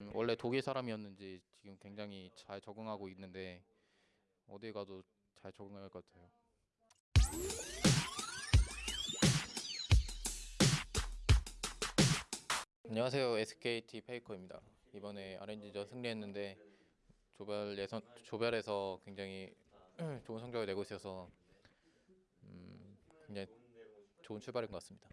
음, 원래 독일 사람이었는지 지금 굉장히 잘 적응하고 있는데 어디 가도 잘 적응할 것 같아요. 안녕하세요. SKT 페이커입니다. 이번에 RNG전 승리했는데 조별 예선 조별에서 굉장히 좋은 성적을 내고 있어서 음, 굉장히 좋은 출발인 것 같습니다.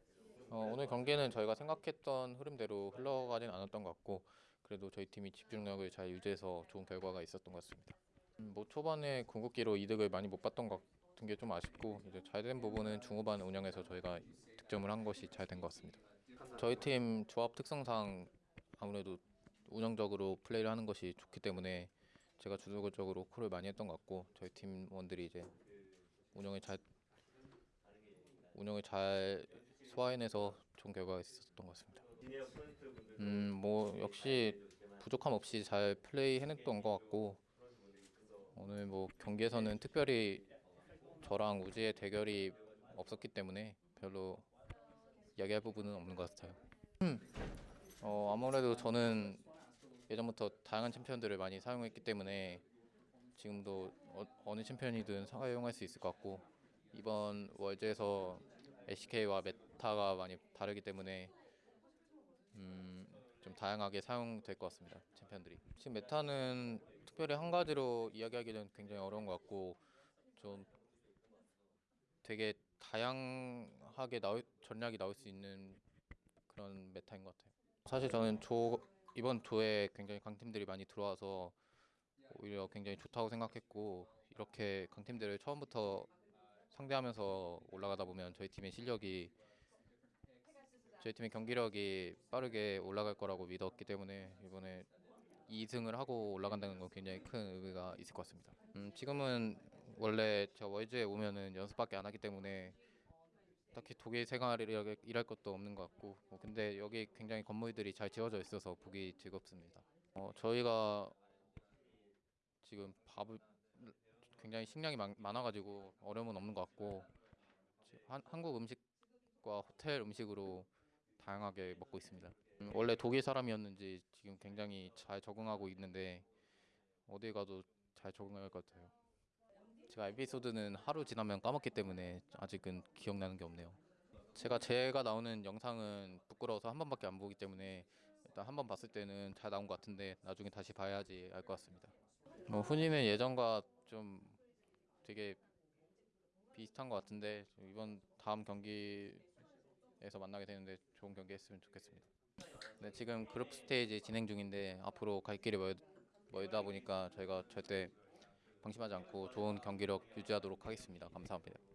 어, 오늘 경기는 저희가 생각했던 흐름대로 흘러가진 않았던 것 같고 그래도 저희 팀이 집중력을 잘 유지해서 좋은 결과가 있었던 것 같습니다. 음, 뭐 초반에 궁극기로 이득을 많이 못 봤던 것 같은 게 좀 아쉽고 이제 잘 된 부분은 중후반 운영에서 저희가 득점을 한 것이 잘 된 것 같습니다. 저희 팀 조합 특성상 아무래도 운영적으로 플레이를 하는 것이 좋기 때문에 제가 주도적으로 콜을 많이 했던 것 같고 저희 팀원들이 이제 운영을 잘 운영을 잘 소화해내서 좋은 결과가 있었던 것 같습니다. 음, 뭐 역시 부족함 없이 잘 플레이 해냈던 것 같고 오늘 뭐 경기에서는 특별히 저랑 우지의 대결이 없었기 때문에 별로 이야기할 부분은 없는 것 같아요. 어, 아무래도 저는 예전부터 다양한 챔피언들을 많이 사용했기 때문에 지금도 어느 챔피언이든 사용할 수 있을 것 같고 이번 월드에서 LCK와 메타가 많이 다르기 때문에 음, 좀 다양하게 사용될 것 같습니다. 챔피언들이 지금 메타는 특별히 한 가지로 이야기하기는 굉장히 어려운 것 같고 좀 되게 다양하게 나올, 전략이 나올 수 있는 그런 메타인 것 같아요. 사실 저는 조 이번 조에 굉장히 강팀들이 많이 들어와서 오히려 굉장히 좋다고 생각했고 이렇게 강팀들을 처음부터 상대하면서 올라가다 보면 저희 팀의 실력이 저희 팀의 경기력이 빠르게 올라갈 거라고 믿었기 때문에 이번에 2승을 하고 올라간다는 건 굉장히 큰 의미가 있을 것 같습니다. 음, 지금은 원래 저 월즈에 오면은 연습밖에 안 하기 때문에 딱히 독일 생활을 일할 것도 없는 것 같고 뭐 근데 여기 굉장히 건물들이 잘 지어져 있어서 보기 즐겁습니다. 어, 저희가 지금 밥을 굉장히 식량이 많, 많아가지고 어려움은 없는 것 같고 한, 한국 음식과 호텔 음식으로 다양하게 먹고 있습니다. 음, 원래 독일 사람이었는지 지금 굉장히 잘 적응하고 있는데 어디 가도 잘 적응할 것 같아요. 제가 에피소드는 하루 지나면 까먹기 때문에 아직은 기억나는 게 없네요. 제가 제가 나오는 영상은 부끄러워서 한 번밖에 안 보기 때문에 일단 한 번 봤을 때는 잘 나온 것 같은데 나중에 다시 봐야지 알 것 같습니다. 뭐 훈이는 예전과 좀 되게 비슷한 것 같은데 이번 다음 경기 에서 만나게 되는데 좋은 경기 했으면 좋겠습니다. 네, 지금 그룹 스테이지 진행 중인데 앞으로 갈 길이 멀, 멀다 보니까 저희가 절대 방심하지 않고 좋은 경기력 유지하도록 하겠습니다. 감사합니다.